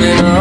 el.